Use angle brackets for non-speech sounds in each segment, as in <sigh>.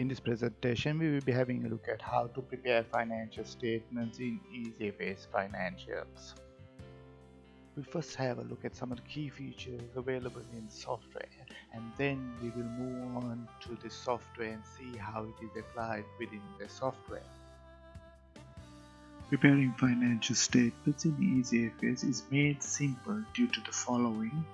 In this presentation, we will be having a look at how to prepare financial statements in EasyFS Financials. We'll first have a look at some of the key features available in software and then we will move on to the software and see how it is applied within the software. Preparing financial statements in EasyFS is made simple due to the following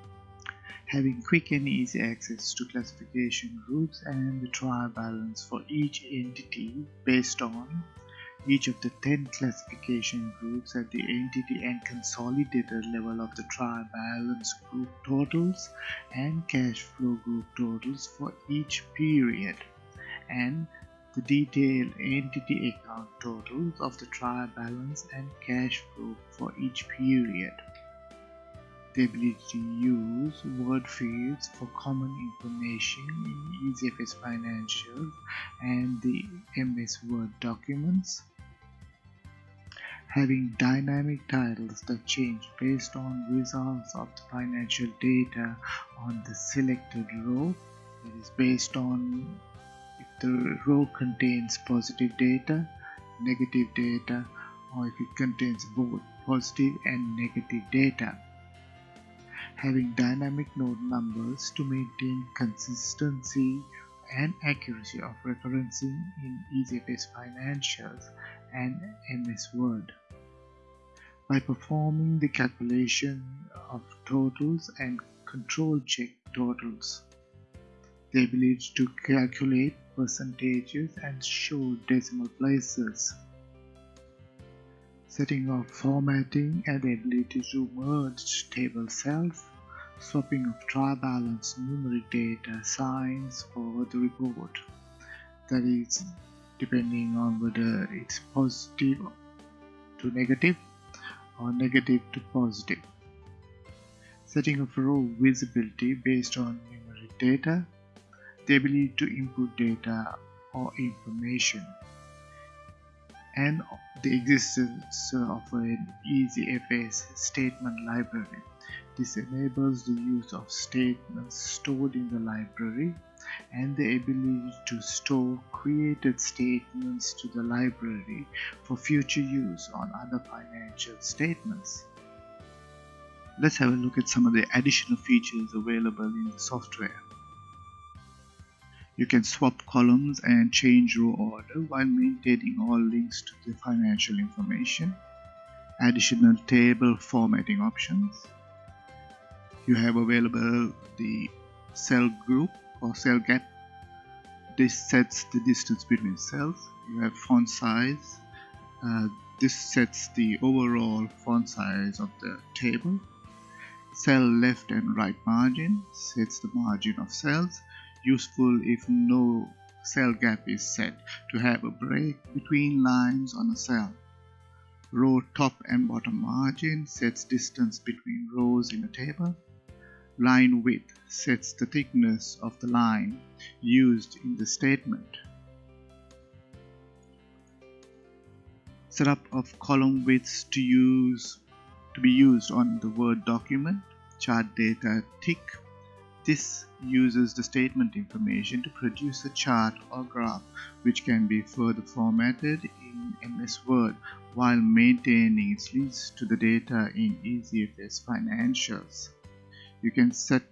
having quick and easy access to classification groups and the trial balance for each entity based on each of the 10 classification groups at the entity and consolidated level of the trial balance group totals and cash flow group totals for each period and the detailed entity account totals of the trial balance and cash flow for each period the ability to use word fields for common information in EasyFS Financials and the MS Word documents. Having dynamic titles that change based on results of the financial data on the selected row that is based on if the row contains positive data, negative data or if it contains both positive and negative data having dynamic note numbers to maintain consistency and accuracy of referencing in EasyFS Financials and MS Word. By performing the calculation of totals and control check totals, the ability to calculate percentages and show decimal places setting of formatting and the ability to merge table cells, swapping of trial balance numeric data signs for the report. That is depending on whether it's positive to negative or negative to positive. Setting of row visibility based on numeric data, the ability to input data or information and the existence of an EasyFS statement library. This enables the use of statements stored in the library and the ability to store created statements to the library for future use on other financial statements. Let's have a look at some of the additional features available in the software. You can swap columns and change row order while maintaining all links to the financial information. Additional table formatting options. You have available the cell group or cell gap. This sets the distance between cells. You have font size. Uh, this sets the overall font size of the table. Cell left and right margin sets the margin of cells useful if no cell gap is set to have a break between lines on a cell. Row top and bottom margin sets distance between rows in a table. Line width sets the thickness of the line used in the statement. Setup of column widths to use to be used on the Word document. Chart data tick this uses the statement information to produce a chart or graph which can be further formatted in MS Word while maintaining its links to the data in EasyFS Financials. You can set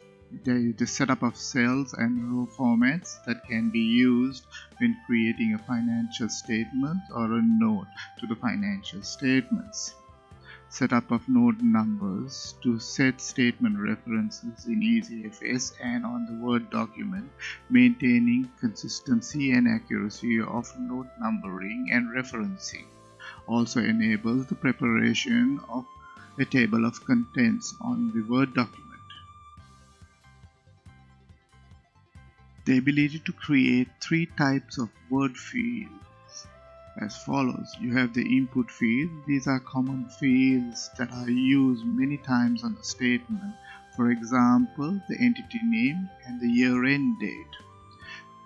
the, the setup of cells and row formats that can be used when creating a financial statement or a note to the financial statements setup of note numbers to set statement references in EasyFS and on the Word document, maintaining consistency and accuracy of note numbering and referencing. Also enables the preparation of a table of contents on the Word document. The ability to create three types of word fields as follows. You have the input field. These are common fields that are used many times on the statement. For example, the entity name and the year-end date.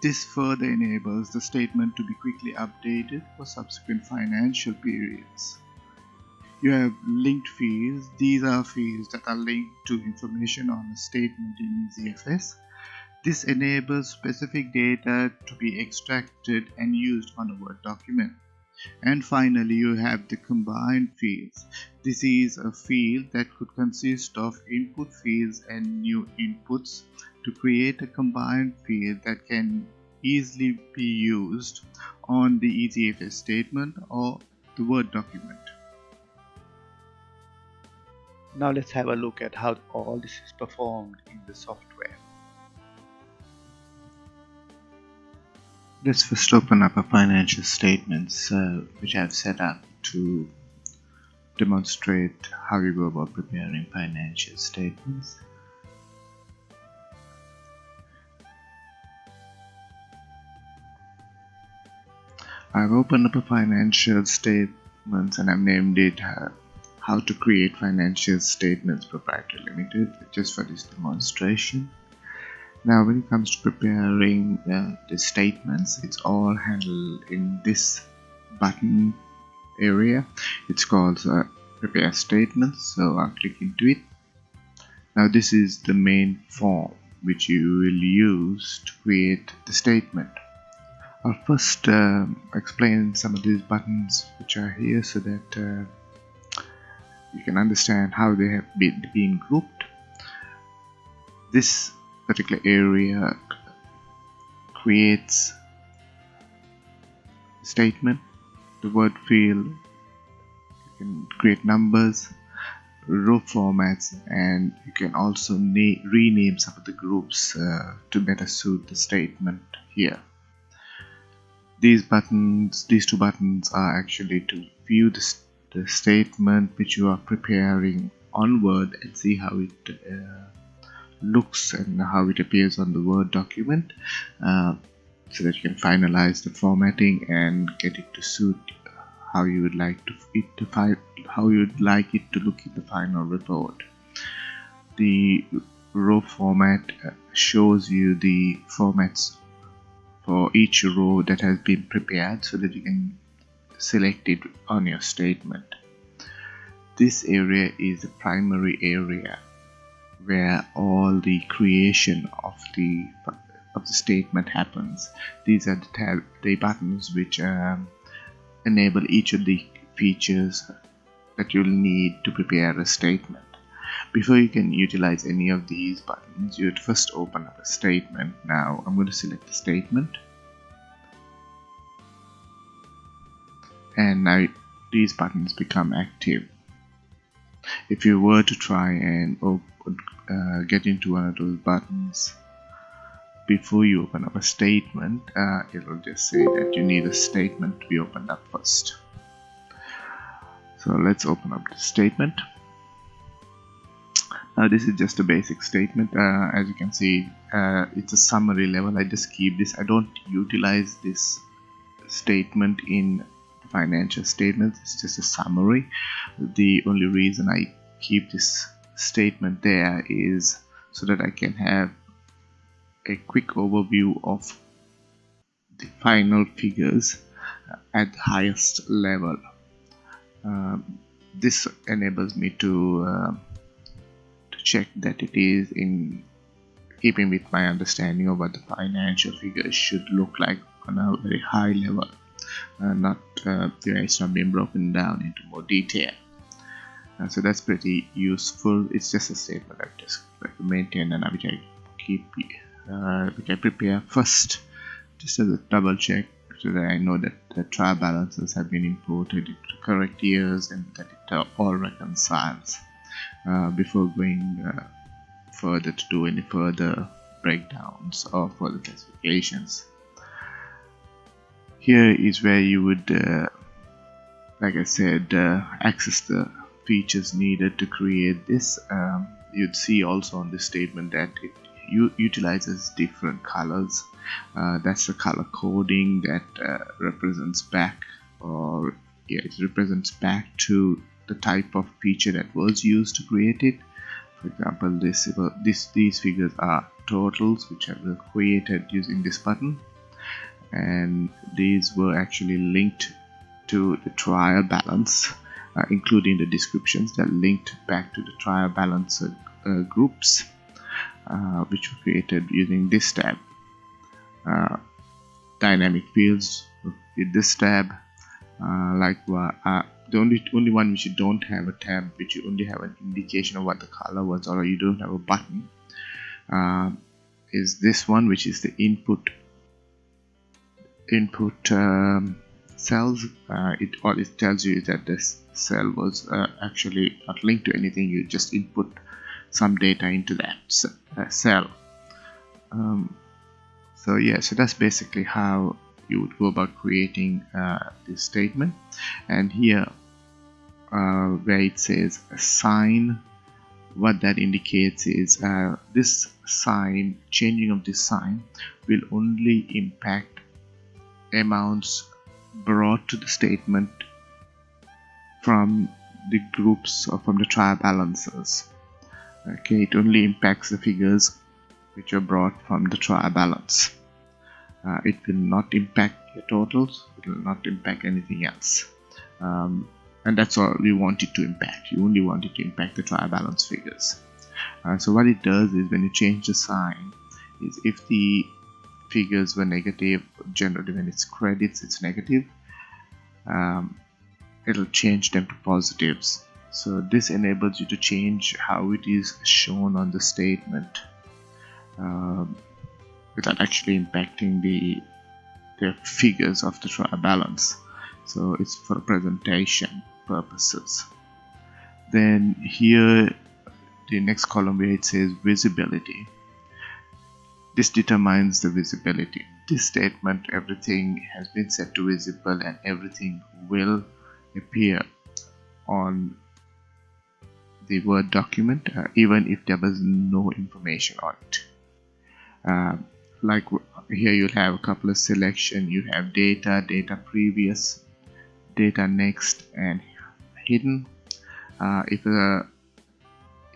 This further enables the statement to be quickly updated for subsequent financial periods. You have linked fields. These are fields that are linked to information on a statement in EasyFS. This enables specific data to be extracted and used on a Word document. And finally, you have the combined fields. This is a field that could consist of input fields and new inputs to create a combined field that can easily be used on the EasyFS statement or the Word document. Now let's have a look at how all this is performed in the software. Let's first open up a financial statements uh, which I've set up to demonstrate how you go about preparing financial statements. I've opened up a financial statements and I've named it uh, how to create financial statements proprietary limited just for this demonstration now when it comes to preparing uh, the statements it's all handled in this button area. It's called uh, prepare statements so I'll click into it. Now this is the main form which you will use to create the statement. I'll first uh, explain some of these buttons which are here so that uh, you can understand how they have been, been grouped. This particular area creates statement. The word field you can create numbers row formats and you can also rename some of the groups uh, to better suit the statement here. These buttons these two buttons are actually to view the, the statement which you are preparing on Word and see how it uh, looks and how it appears on the Word document uh, so that you can finalize the formatting and get it to suit how you would like to it to how you would like it to look in the final report. The row format uh, shows you the formats for each row that has been prepared so that you can select it on your statement. This area is the primary area where all the creation of the of the statement happens. These are the tab the buttons which um, enable each of the features that you'll need to prepare a statement. Before you can utilize any of these buttons, you would first open up a statement. Now I'm going to select the statement. And now these buttons become active. If you were to try and open uh, get into one of those buttons. Before you open up a statement uh, it will just say that you need a statement to be opened up first. So let's open up the statement. Now this is just a basic statement. Uh, as you can see uh, it's a summary level. I just keep this. I don't utilize this statement in financial statements. It's just a summary. The only reason I keep this statement there is so that I can have a quick overview of the final figures at the highest level. Um, this enables me to, uh, to check that it is in keeping with my understanding of what the financial figures should look like on a very high level, uh, not uh, it's not being broken down into more detail uh, so that's pretty useful. It's just a statement I just like maintain and which I keep uh, which I prepare first just as a double check so that I know that the trial balances have been imported into correct years and that it all reconciles uh, before going uh, further to do any further breakdowns or further classifications here is where you would uh, like I said uh, access the features needed to create this um, you'd see also on this statement that it utilizes different colors. Uh, that's the color coding that uh, represents back or yeah it represents back to the type of feature that was used to create it. For example this, this these figures are totals which are created using this button. And these were actually linked to the trial balance uh, including the descriptions that linked back to the trial balance uh, groups uh, which were created using this tab. Uh, dynamic fields with this tab uh, like uh, the only only one which you don't have a tab which you only have an indication of what the color was or you don't have a button is this one which is the input input um, cells uh, it all it tells you is that this cell was uh, actually not linked to anything you just input some data into that uh, cell. Um, so yeah so that's basically how you would go about creating uh, this statement. And here uh, where it says sign what that indicates is uh, this sign changing of this sign will only impact amounts brought to the statement from the groups or from the trial balances okay it only impacts the figures which are brought from the trial balance. Uh, it will not impact your totals it will not impact anything else. Um, and that's all we want it to impact. You only want it to impact the trial balance figures. Uh, so what it does is when you change the sign is if the figures were negative generally when it's credits it's negative. Um, it'll change them to positives. So this enables you to change how it is shown on the statement um, without actually impacting the the figures of the trial balance. So it's for presentation purposes. Then here the next column where it says visibility this determines the visibility. This statement everything has been set to visible and everything will appear on the Word document uh, even if there was no information on it. Uh, like here you'll have a couple of selection. You have data data previous data next and hidden. Uh, if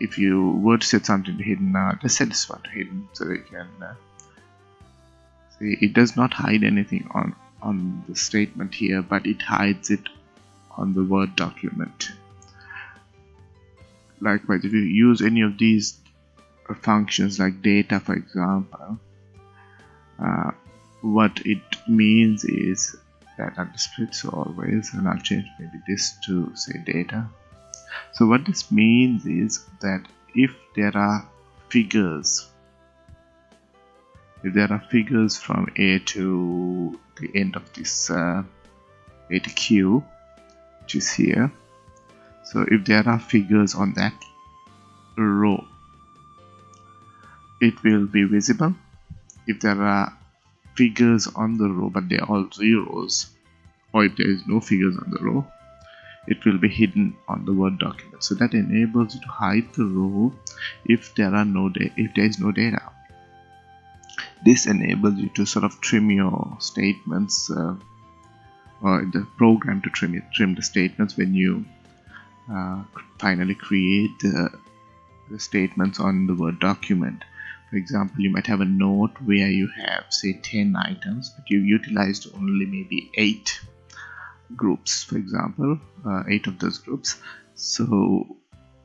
if you were to set something to hidden uh, just set this one to hidden so you can uh, see it does not hide anything on on the statement here but it hides it on the word document. Likewise if you use any of these functions like data for example uh, what it means is that under splits always and I'll change maybe this to say data so what this means is that if there are figures if there are figures from A to the end of this uh, A to Q which is here so if there are figures on that row it will be visible. If there are figures on the row but they're all zeros or if there is no figures on the row it will be hidden on the word document. So that enables you to hide the row if there are no if there is no data. This enables you to sort of trim your statements uh, or the program to trim it, trim the statements when you uh, finally create the, the statements on the word document. For example you might have a note where you have say 10 items but you utilized only maybe 8 groups for example uh, 8 of those groups. So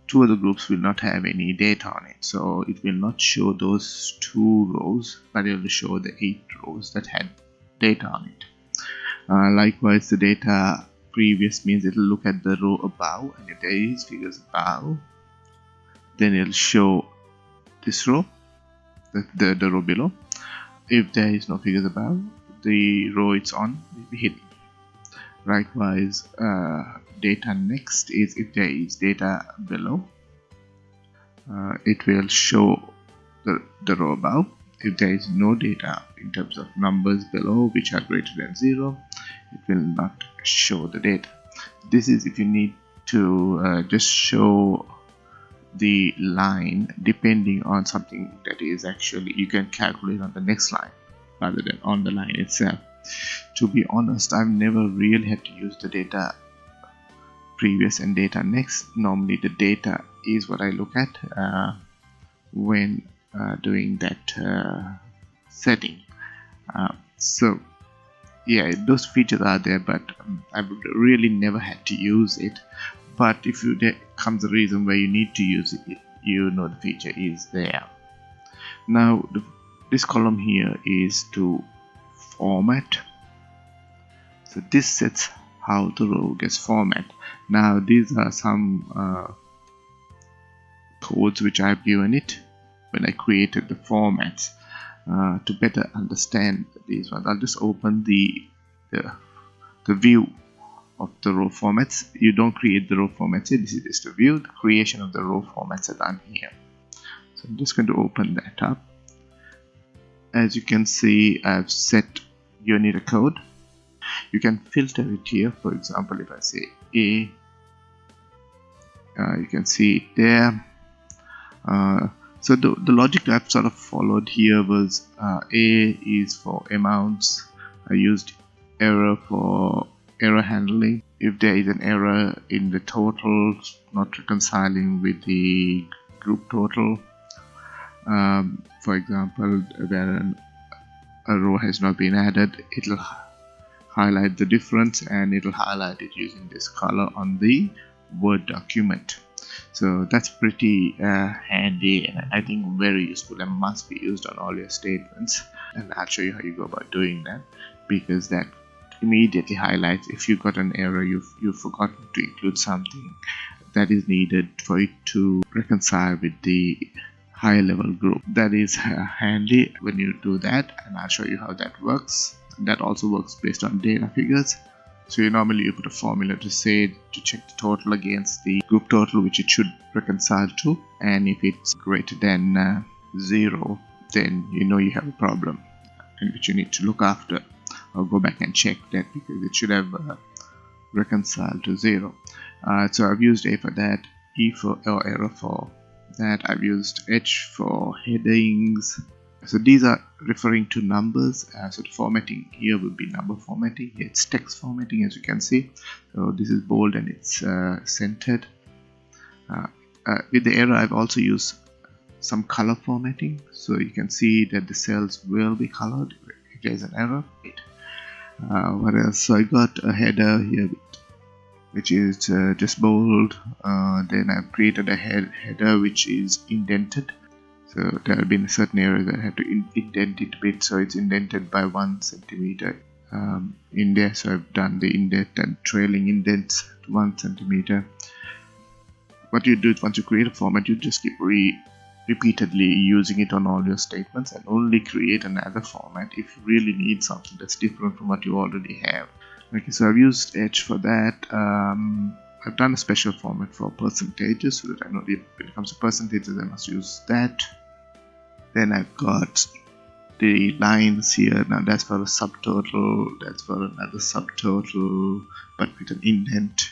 two of the groups will not have any data on it. So it will not show those two rows but it will show the 8 rows that had data on it. Uh, likewise the data previous means it will look at the row above and if there is figures above then it'll show this row the, the, the row below. If there is no figures above the row it's on will be hidden likewise uh, data next is if there is data below uh, it will show the, the row above. If there is no data in terms of numbers below which are greater than zero it will not show the data. This is if you need to uh, just show the line depending on something that is actually you can calculate on the next line rather than on the line itself to be honest I've never really had to use the data previous and data next. Normally the data is what I look at uh, when uh, doing that uh, setting. Uh, so yeah those features are there but um, I've really never had to use it. But if you there comes a reason where you need to use it you know the feature is there. Now the, this column here is to format. So this sets how the row gets formatted now these are some uh, codes which I've given it when I created the formats uh, to better understand these ones. I'll just open the, the the view of the row formats. You don't create the row formats here. This is just a view the creation of the row formats are done here. So I'm just going to open that up. As you can see I've set Unicode you can filter it here. For example if I say A uh, you can see it there. Uh, so the, the logic I've sort of followed here was uh, A is for amounts. I used error for error handling. If there is an error in the total not reconciling with the group total um, for example where an, a row has not been added. It'll highlight the difference and it'll highlight it using this color on the word document. So that's pretty uh, handy and I think very useful and must be used on all your statements. And I'll show you how you go about doing that because that immediately highlights if you've got an error you've, you've forgotten to include something that is needed for it to reconcile with the higher level group. That is uh, handy when you do that and I'll show you how that works. That also works based on data figures. So you normally you put a formula to say to check the total against the group total which it should reconcile to and if it's greater than uh, zero then you know you have a problem and which you need to look after. I'll go back and check that because it should have uh, reconciled to zero. Uh, so I've used A for that E for or error for that I've used H for headings. So these are referring to numbers uh, so the formatting here will be number formatting. It's text formatting as you can see. So this is bold and it's uh, centered. Uh, uh with the error I've also used some color formatting. So you can see that the cells will be colored. If there's an error uh, what else? So I got a header here which is uh, just bold uh, then I've created a head header which is indented. So there have been certain areas that I had to in indent it a bit so it's indented by one centimeter um, in there. So I've done the indent and trailing indents to one centimeter. What you do is once you create a format you just keep re repeatedly using it on all your statements and only create another format if you really need something that's different from what you already have okay so I've used H for that. Um, I've done a special format for percentages so that I know if it comes to percentages I must use that. Then I've got the lines here. Now that's for a subtotal that's for another subtotal but with an indent.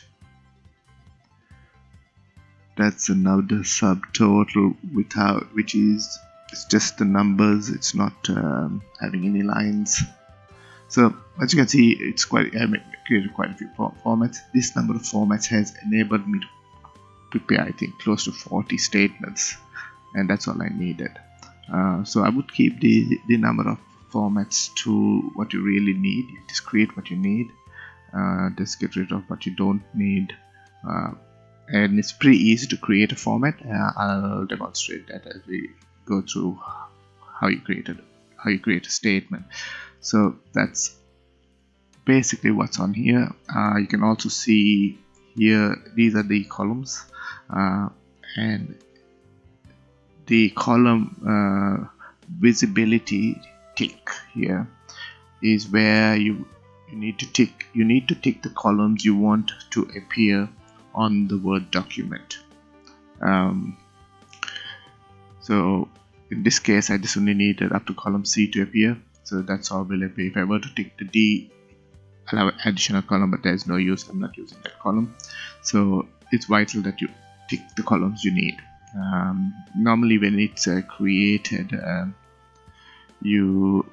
That's another subtotal without which is it's just the numbers it's not um, having any lines. So as you can see it's quite I created quite a few formats. This number of formats has enabled me to prepare I think close to 40 statements and that's all I needed. Uh, so I would keep the, the number of formats to what you really need. Just create what you need. Uh, just get rid of what you don't need. Uh, and it's pretty easy to create a format. Uh, I'll demonstrate that as we go through how you create it how you create a statement. So that's basically what's on here uh, you can also see here these are the columns uh, and the column uh, visibility tick here is where you you need to tick you need to tick the columns you want to appear on the Word document. Um, so in this case, I just only needed up to column C to appear. So that's all will appear. If I were to tick the D, An additional column, but there's no use. I'm not using that column. So it's vital that you tick the columns you need. Um, normally when it's uh, created, uh, you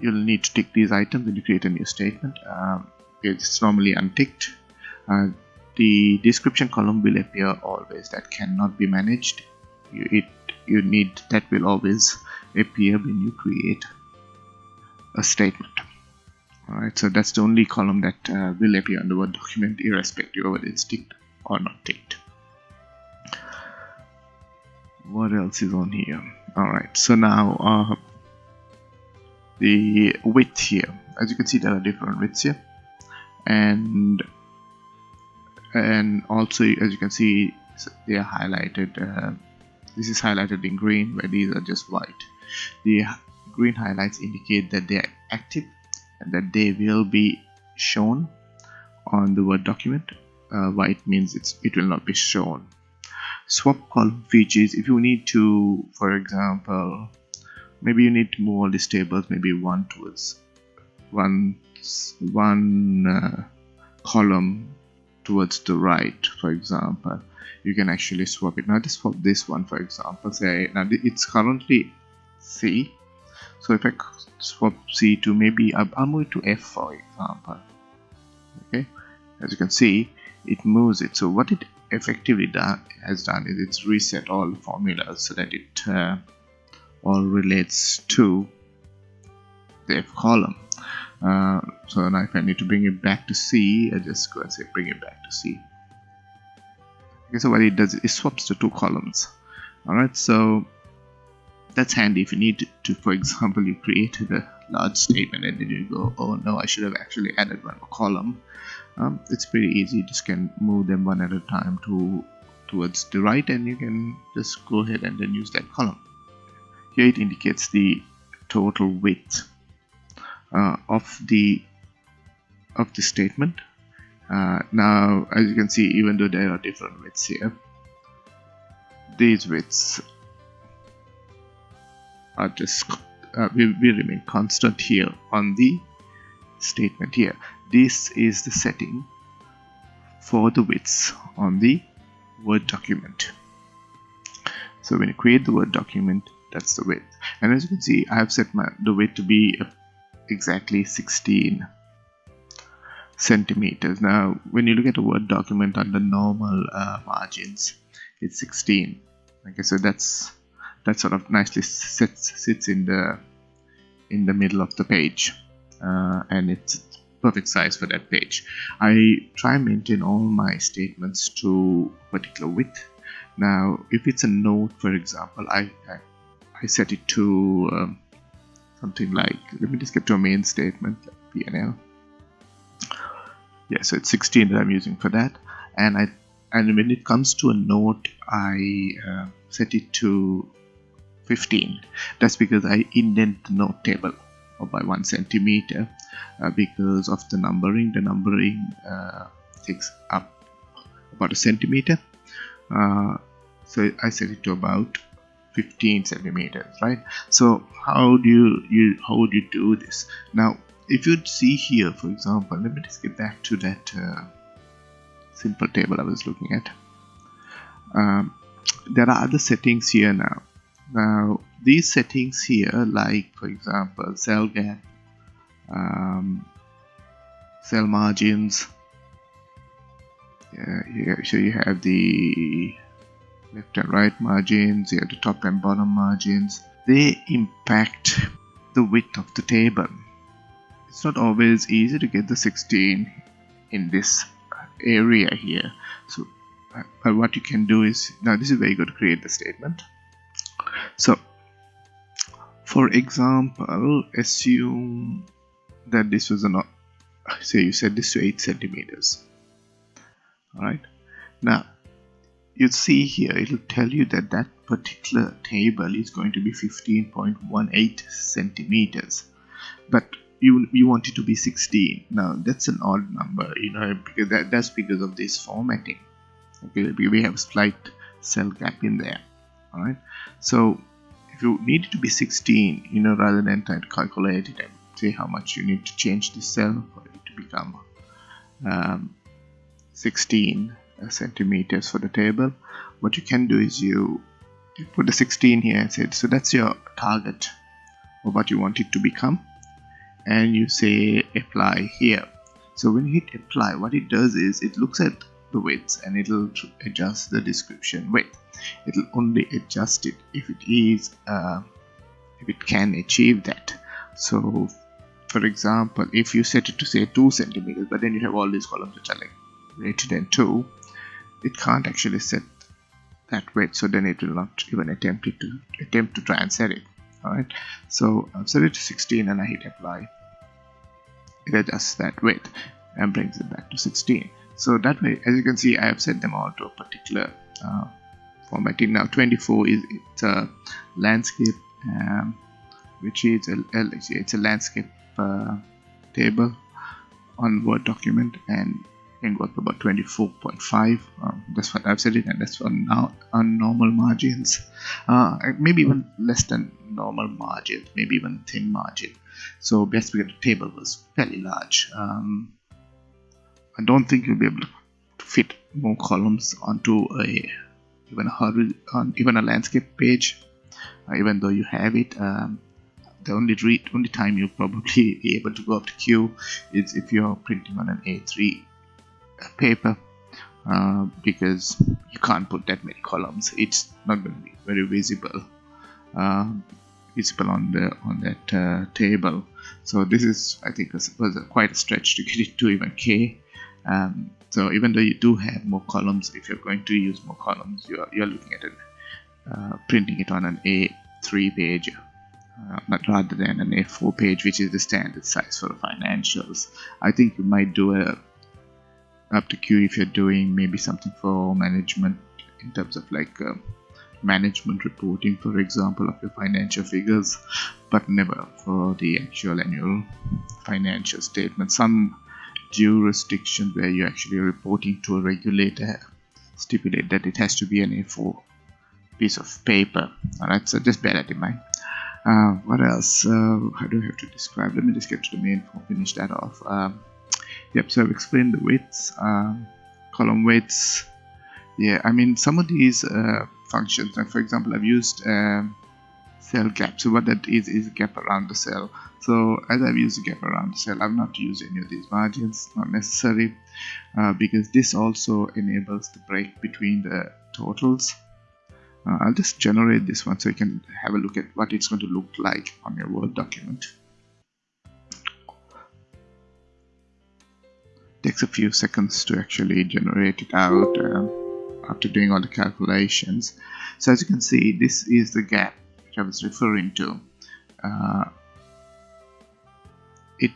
you'll need to tick these items when you create a new statement. Um, it's normally unticked. Uh, the description column will appear always that cannot be managed you, it you need that will always appear when you create a statement alright so that's the only column that uh, will appear on the word document irrespective of whether it's ticked or not ticked. What else is on here? Alright so now uh, the width here. As you can see there are different widths here. And and also as you can see they are highlighted uh, this is highlighted in green where these are just white. The green highlights indicate that they are active that they will be shown on the word document. Uh, white means it's it will not be shown. Swap column features if you need to for example maybe you need to move all these tables maybe one towards one one uh, column towards the right for example you can actually swap it. Now just swap this one for example. Say now it's currently C so if I swap C to maybe I'll move it to F for example. Okay? As you can see it moves it. So what it effectively done, has done is it's reset all formulas so that it uh, all relates to the F column. Uh, so now if I need to bring it back to C I just go and say bring it back to C. Okay so what it does it swaps the two columns. Alright so that's handy. If you need to for example you created a large statement and then you go oh no I should have actually added one more column um, it's pretty easy. You just can move them one at a time to towards the right and you can just go ahead and then use that column. Here it indicates the total width uh, of the of the statement. Uh, now as you can see even though there are different widths here these widths are just uh, will, will remain constant here on the statement here. This is the setting for the widths on the word document. So when you create the word document that's the width. And as you can see I have set my the width to be exactly 16 centimeters. Now when you look at a word document under normal uh, margins it's 16 okay so that's that sort of nicely sits sits in the in the middle of the page uh, and it's perfect size for that page. I try and maintain all my statements to particular width. Now if it's a note for example I, I, I set it to um, something like let me just get to a main statement like PNL yeah so it's 16 that I'm using for that. And I and when it comes to a note I uh, set it to 15 that's because I indent the note table by one centimeter uh, because of the numbering. The numbering uh, takes up about a centimeter. Uh, so I set it to about 15 centimeters right? So how do you, you how would you do this? Now if you see here for example let me just get back to that uh, simple table I was looking at. Um, there are other settings here now now these settings here like for example cell gap um, cell margins yeah, here so you have the left and right margins you have the top and bottom margins. They impact the width of the table. It's not always easy to get the 16 in this area here. So but what you can do is now this is where you go to create the statement so for example assume that this was an say you set this to 8 centimeters. Alright? Now you see here it'll tell you that that particular table is going to be 15.18 centimeters. But you you want it to be 16 now that's an odd number you know because that, that's because of this formatting. Okay we have a slight cell gap in there all right? So if you need it to be 16 you know rather than trying to calculate it and say how much you need to change the cell for it to become um, 16 centimeters for the table what you can do is you, put the 16 here and say so that's your target of what you want it to become and you say apply here. So when you hit apply what it does is it looks at the width and it'll adjust the description width it'll only adjust it if it is uh, if it can achieve that. So for example if you set it to say 2 centimeters but then you have all these columns which are like greater than 2 it can't actually set that width so then it will not even attempt it to attempt to try and set it alright? So I've set it to 16 and I hit apply. It adjusts that width and brings it back to 16 so that way as you can see I have set them all to a particular uh, formatting now 24 is it's a landscape um, which is a, it's a landscape uh, table on Word document and can go up about 24.5 um, that's what I've said it and that's for now on normal margins. Uh, maybe even less than normal margin maybe even thin margin. So because the table was fairly large. Um, I don't think you'll be able to fit more columns onto a even a on even a landscape page uh, even though you have it um, the only read, only time you'll probably <laughs> be able to go up to Q is if you're printing on an A3 paper uh, because you can't put that many columns. It's not going to be very visible uh, visible on the on that uh, table. So this is I think was, was a, quite a stretch to get it to even K. Um, so even though you do have more columns if you're going to use more columns you're, you're looking at it uh, printing it on an A3 page uh, but rather than an A4 page which is the standard size for the financials I think you might do a up to Q if you're doing maybe something for management in terms of like uh, management reporting for example of your financial figures but never for the actual annual financial statement. Some jurisdictions where you're actually reporting to a regulator stipulate that it has to be an A4 piece of paper. Alright so just bear that in mind. Uh, what else? Uh, how do I have to describe? Let me just get to the main finish that off. Um, yep so I've explained the widths um, column widths. Yeah I mean some of these uh, functions like for example I've used um, cell gap so what that is is a gap around the cell. So as I've used gap around the cell I've not used any of these margins not necessary uh, because this also enables the break between the totals. Uh, I'll just generate this one so you can have a look at what it's going to look like on your Word document. Takes a few seconds to actually generate it out uh, after doing all the calculations. So as you can see this is the gap I was referring to uh, it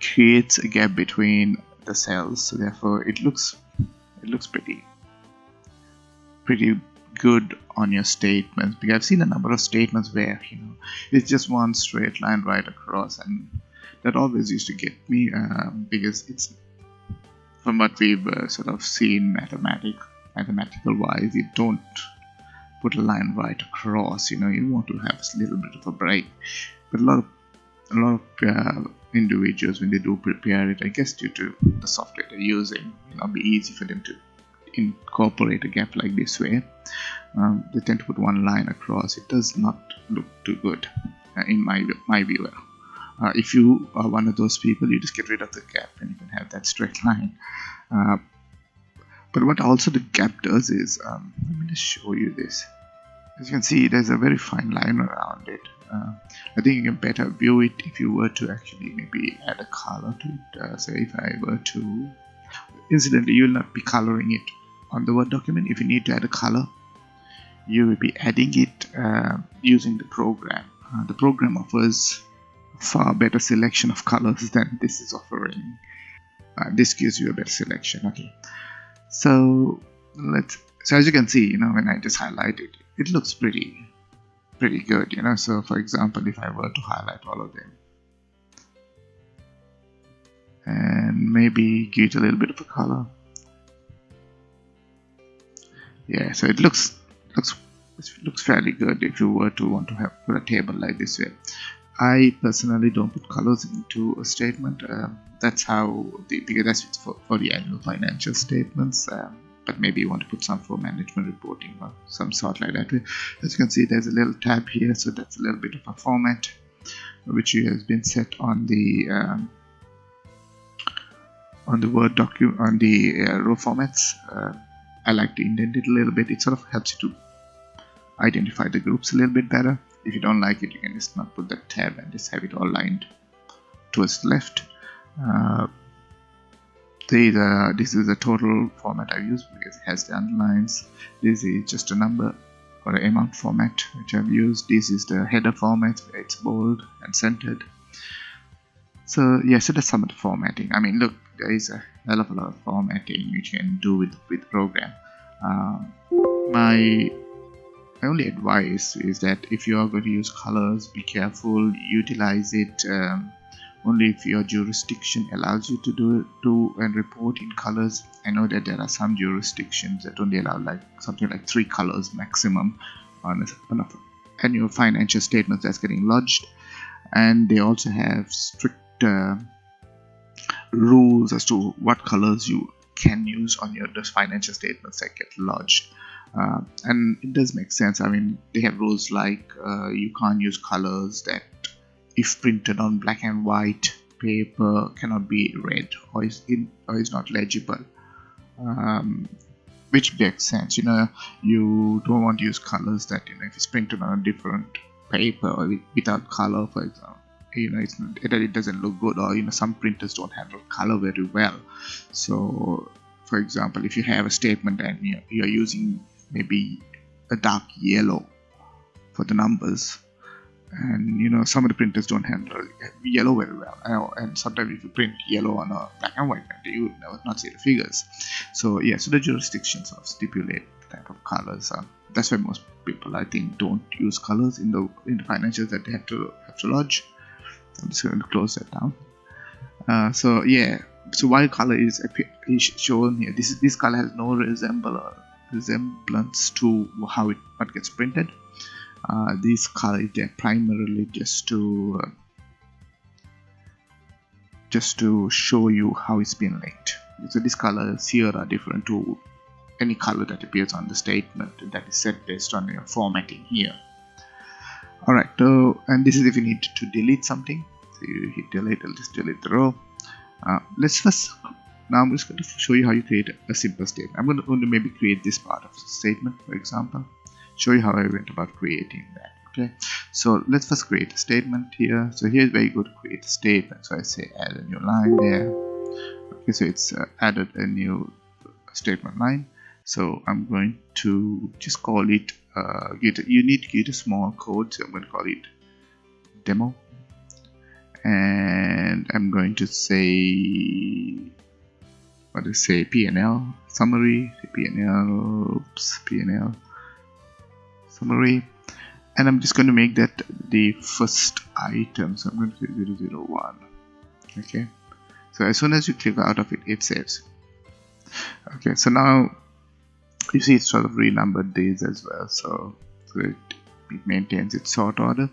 creates a gap between the cells. So therefore it looks it looks pretty pretty good on your statements because I've seen a number of statements where you know it's just one straight line right across and that always used to get me uh, because it's from what we've uh, sort of seen mathematic mathematical wise you don't put a line right across you know you want to have a little bit of a break. But a lot of a lot of uh, individuals when they do prepare it I guess due to the software they're using it will be easy for them to incorporate a gap like this way um, they tend to put one line across. It does not look too good uh, in my my view. Uh, if you are one of those people you just get rid of the gap and you can have that straight <laughs> line. Uh, but what also the gap does is um, let me just show you this. As you can see there's a very fine line around it. Uh, I think you can better view it if you were to actually maybe add a color to it. Uh, so if I were to incidentally you will not be coloring it on the Word document. If you need to add a color you will be adding it uh, using the program. Uh, the program offers far better selection of colors than this is offering. Uh, this gives you a better selection. Okay so let's so as you can see you know when I just highlight it it looks pretty pretty good you know. So for example if I were to highlight all of them and maybe give it a little bit of a color. Yeah so it looks looks it looks fairly good if you were to want to have put a table like this way I personally don't put colors into a statement. Um, that's how the because that's for, for the annual financial statements. Um, but maybe you want to put some for management reporting or some sort like that. As you can see, there's a little tab here, so that's a little bit of a format which has been set on the um, on the Word document on the uh, row formats. Uh, I like to indent it a little bit. It sort of helps you to identify the groups a little bit better if you don't like it you can just not put that tab and just have it all lined towards the left. Uh, the this is the total format I use because it has the underlines. This is just a number or an amount format which I've used. This is the header format where it's bold and centered. So so that's some of the formatting. I mean look there is a hell of a lot of formatting you can do with with the program. Um, my my only advice is that if you are going to use colors be careful utilize it um, only if your jurisdiction allows you to do do and report in colors. I know that there are some jurisdictions that only allow like something like three colors maximum on a, on a annual financial statement that's getting lodged. And they also have strict uh, rules as to what colors you can use on your financial statements that get lodged uh, and it does make sense. I mean they have rules like uh, you can't use colors that if printed on black and white paper cannot be read or is in or is not legible. Um, which makes sense. You know you don't want to use colors that you know if it's printed on a different paper or without color for example you know it's not, it doesn't look good or you know some printers don't handle color very well. So for example if you have a statement and you're, you're using maybe a dark yellow for the numbers. And you know some of the printers don't handle yellow very well. And sometimes if you print yellow on a black and white printer you never not see the figures. So yeah so the jurisdictions of stipulate type of colors that's why most people i think don't use colors in the in the financials that they have to have to lodge. I'm just going to close that down. Uh, so yeah so while color is, is shown here this is this color has no resemblance resemblance to how it what gets printed. Uh, these colors they're primarily just to uh, just to show you how it's been linked. So these colors here are different to any color that appears on the statement that is set based on your formatting here. Alright so and this is if you need to delete something. So you hit delete it'll just delete the row. Uh, let's first now I'm just going to show you how you create a simple statement. I'm going to, maybe create this part of the statement for example. Show you how I went about creating that okay? So let's first create a statement here. So here's where you go to create a statement. So I say add a new line there. Okay so it's uh, added a new statement line. So I'm going to just call it uh, get you need to get a small code. So I'm going to call it demo. And I'm going to say what to say PNL summary PNL oops PNL summary. And I'm just going to make that the first item so I'm going to say 001 okay? So as soon as you click out of it it saves. Okay so now you see it's sort of renumbered these as well so, so it, it maintains its sort order.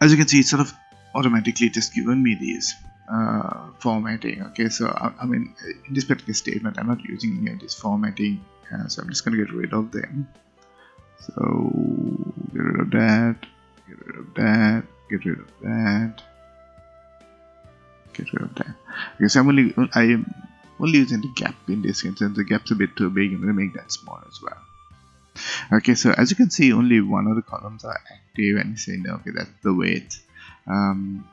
As you can see it's sort of automatically just given me these uh, formatting okay? So I, I, mean in this particular statement I'm not using any of this formatting uh, so I'm just going to get rid of them. So get rid of that get rid of that get rid of that get rid of that. Because I'm only I am only using the gap in this instance the gap's a bit too big I'm to make that small as well. Okay so as you can see only one of the columns are active and saying okay that's the weight um,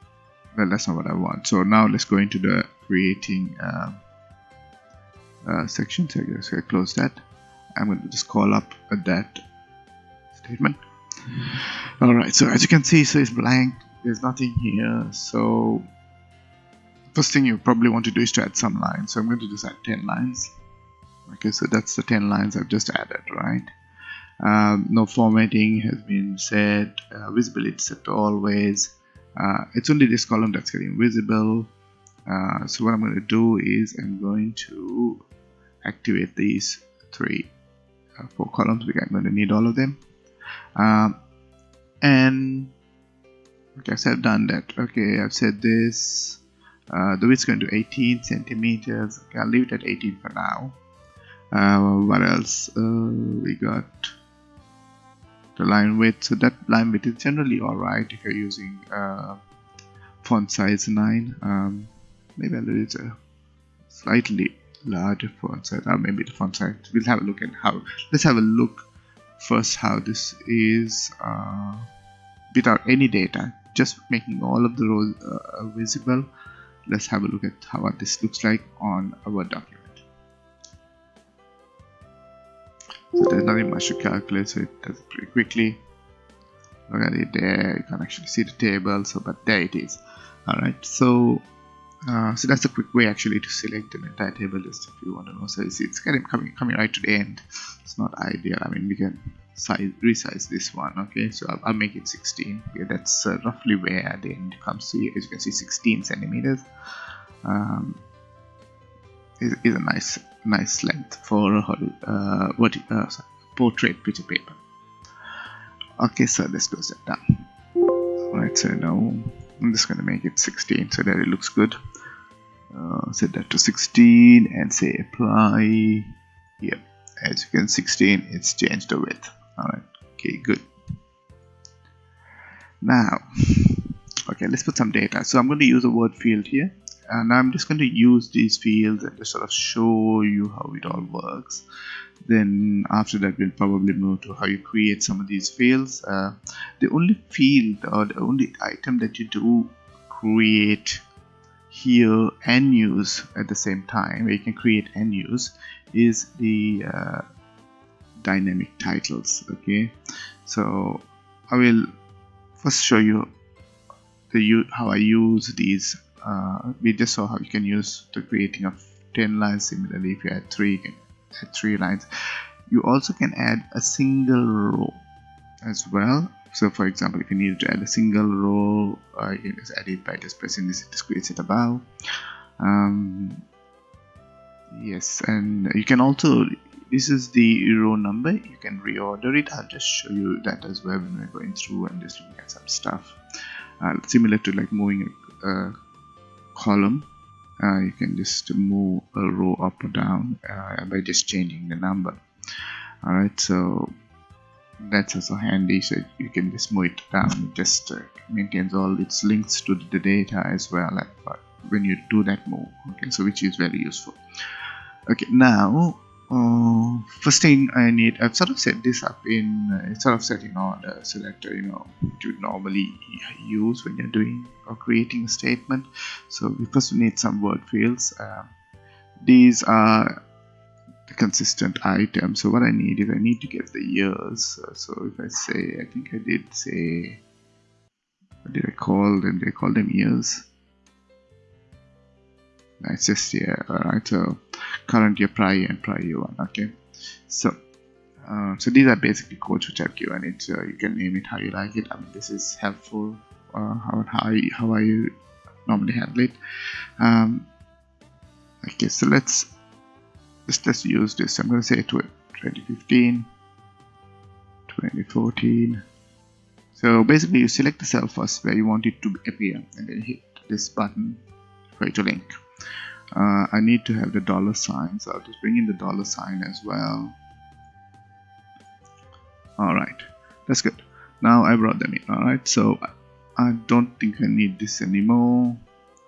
well that's not what I want. So now let's go into the creating uh, uh, section. So I I close that. I'm going to just call up that statement. Alright so as you can see so it's blank. There's nothing here. So first thing you probably want to do is to add some lines. So I'm going to just add 10 lines. Okay so that's the 10 lines I've just added right? Um, no formatting has been set uh, visibility set to always uh, it's only this column that's getting visible. Uh, so what I'm going to do is I'm going to activate these three uh, four columns. Because I'm going to need all of them. Um, and okay so I've done that. Okay I've said this. Uh, the width is going to 18 centimeters. Okay I'll leave it at 18 for now. Uh, what else? Uh, we got the line width. So that line width is generally alright if you're using uh, font size 9 um, maybe a little a slightly larger font size. Or maybe the font size. We'll have a look at how let's have a look first how this is uh, without any data. Just making all of the rows uh, visible. Let's have a look at how this looks like on our document. So there's nothing much to calculate, so it does it pretty quickly. Look at it there, you can actually see the table, so but there it is. Alright, so uh, so that's a quick way actually to select an entire table list if you want to know. So it's, it's kind of coming coming right to the end. It's not ideal. I mean, we can size resize this one. Okay, so I'll, I'll make it 16. Yeah, that's uh, roughly where the end comes to. As you can see, 16 centimeters. Um, is, is a nice nice length for uh, what uh, sorry, portrait picture paper. Okay, so let's close that down. Alright, so now I'm just going to make it 16 so that it looks good. Uh, set that to 16 and say apply. Yep as you can 16 it's changed the width. Alright okay good. Now okay let's put some data. So I'm going to use a word field here and I'm just going to use these fields and just sort of show you how it all works. Then after that we'll probably move to how you create some of these fields. Uh, the only field or the only item that you do create here and use at the same time where you can create and use is the uh, dynamic titles okay? So I will first show you the how I use these uh, we just saw how you can use the creating of 10 lines similarly. If you add 3 you can add 3 lines. You also can add a single row as well. So for example if you need to add a single row uh, you can just add it by just pressing this it creates it above. Um, yes and you can also this is the row number. You can reorder it. I'll just show you that as well when we're going through and just looking at some stuff. Uh, similar to like moving a, a column. Uh, you can just move a row up or down uh, by just changing the number. Alright so that's also handy so you can just move it down. It just uh, maintains all its links to the data as well But when you do that move. Okay so which is very useful. Okay now uh, first thing I need I've sort of set this up in uh, sort of set in order so that uh, you know you normally use when you're doing or creating a statement. So we first need some word fields. Um, these are the consistent items. So what I need is I need to get the years. Uh, so if I say I think I did say what did I call them? They call them years it's just here alright? So current year prior year and prior year one okay? So uh, so these are basically codes which I've given it so you can name it how you like it. I mean this is helpful uh, how, how, I normally handle it. Um, okay so let's let's just use this. I'm to say to 2015 2014 so basically you select the cell first where you want it to appear and then hit this button for it to link uh, I need to have the dollar sign so I'll just bring in the dollar sign as well. Alright that's good. Now I brought them in alright so I don't think I need this anymore.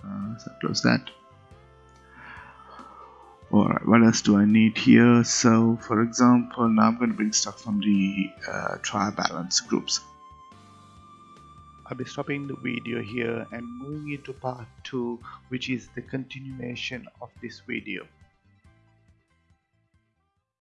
Uh, so close that. Alright, what else do I need here? So, for example, now I'm going to bring stuff from the uh, trial balance groups. I'll be stopping the video here and moving into part 2 which is the continuation of this video.